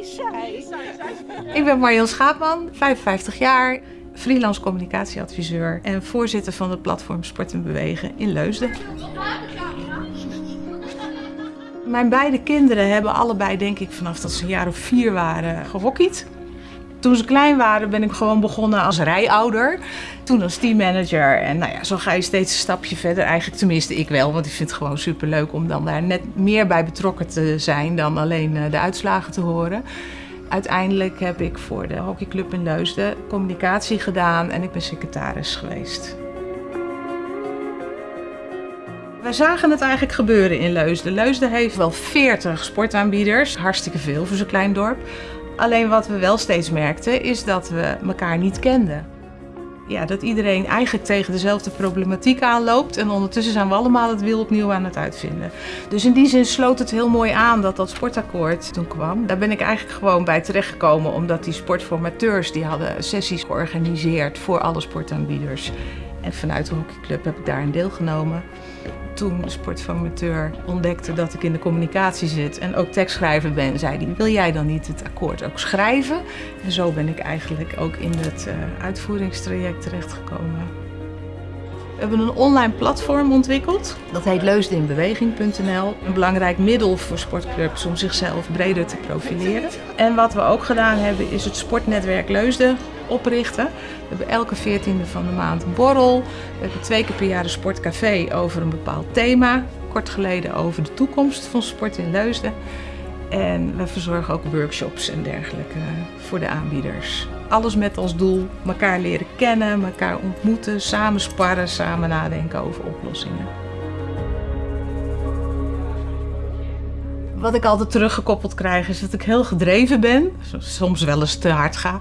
is zij. Ik ben Marion Schaapman, 55 jaar, freelance communicatieadviseur en voorzitter van het platform Sport en Bewegen in Leusden. Mijn beide kinderen hebben allebei, denk ik, vanaf dat ze een jaar of vier waren, gehockeyd. Toen ze klein waren ben ik gewoon begonnen als rijouder. Toen als teammanager. En nou ja, zo ga je steeds een stapje verder. Eigenlijk tenminste ik wel, want ik vind het gewoon superleuk om dan daar net meer bij betrokken te zijn dan alleen eh, de uitslagen te horen. Uiteindelijk heb ik voor de hockeyclub in Leusden communicatie gedaan en ik ben secretaris geweest. Wij zagen het eigenlijk gebeuren in Leusden. Leusden heeft wel 40 sportaanbieders, hartstikke veel voor zo'n klein dorp. Alleen wat we wel steeds merkten is dat we elkaar niet kenden. Ja, dat iedereen eigenlijk tegen dezelfde problematiek aanloopt en ondertussen zijn we allemaal het wiel opnieuw aan het uitvinden. Dus in die zin sloot het heel mooi aan dat dat sportakkoord toen kwam. Daar ben ik eigenlijk gewoon bij terechtgekomen omdat die sportformateurs die hadden sessies georganiseerd voor alle sportaanbieders. En vanuit de hockeyclub heb ik daar een deelgenomen toen de sportformateur ontdekte dat ik in de communicatie zit en ook tekstschrijver ben, zei hij, wil jij dan niet het akkoord ook schrijven? En zo ben ik eigenlijk ook in het uh, uitvoeringstraject terechtgekomen. We hebben een online platform ontwikkeld. Dat heet leusdeninbeweging.nl. Een belangrijk middel voor sportclubs om zichzelf breder te profileren. En wat we ook gedaan hebben is het sportnetwerk Leusden oprichten. We hebben elke 14e van de maand een borrel. We hebben twee keer per jaar een sportcafé over een bepaald thema. Kort geleden over de toekomst van sport in Leusden. En we verzorgen ook workshops en dergelijke voor de aanbieders. Alles met als doel elkaar leren kennen, elkaar ontmoeten, samen sparren, samen nadenken over oplossingen. Wat ik altijd teruggekoppeld krijg is dat ik heel gedreven ben, soms wel eens te hard ga.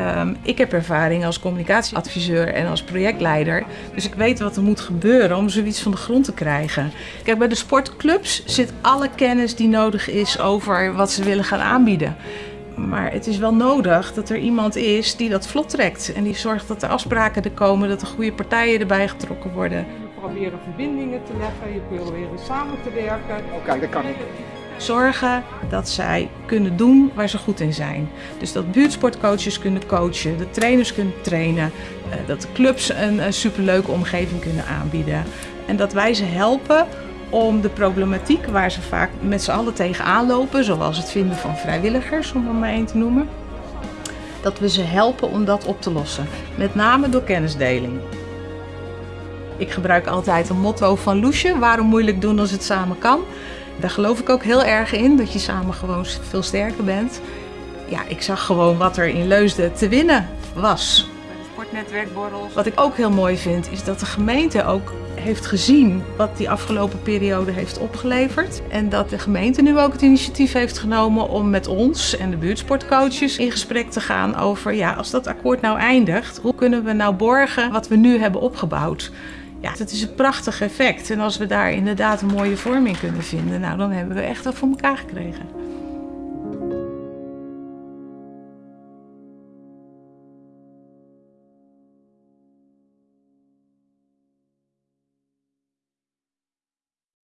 Um, ik heb ervaring als communicatieadviseur en als projectleider. Dus ik weet wat er moet gebeuren om zoiets van de grond te krijgen. Kijk, bij de sportclubs zit alle kennis die nodig is over wat ze willen gaan aanbieden. Maar het is wel nodig dat er iemand is die dat vlot trekt. En die zorgt dat er afspraken er komen, dat er goede partijen erbij getrokken worden. Je proberen verbindingen te leggen, je proberen samen te werken. Oké, okay, dat kan ik zorgen dat zij kunnen doen waar ze goed in zijn. Dus dat buurtsportcoaches kunnen coachen, de trainers kunnen trainen, eh, dat de clubs een superleuke omgeving kunnen aanbieden. En dat wij ze helpen om de problematiek waar ze vaak met z'n allen tegenaan lopen, zoals het vinden van vrijwilligers, om er maar één te noemen, dat we ze helpen om dat op te lossen. Met name door kennisdeling. Ik gebruik altijd een motto van Loesje, waarom moeilijk doen als het samen kan. Daar geloof ik ook heel erg in, dat je samen gewoon veel sterker bent. Ja, ik zag gewoon wat er in Leusden te winnen was. Sportnetwerkborrels. Wat ik ook heel mooi vind, is dat de gemeente ook heeft gezien wat die afgelopen periode heeft opgeleverd. En dat de gemeente nu ook het initiatief heeft genomen om met ons en de buurtsportcoaches in gesprek te gaan over, ja, als dat akkoord nou eindigt, hoe kunnen we nou borgen wat we nu hebben opgebouwd? Ja, het is een prachtig effect. En als we daar inderdaad een mooie vorm in kunnen vinden, nou dan hebben we echt wel voor elkaar gekregen.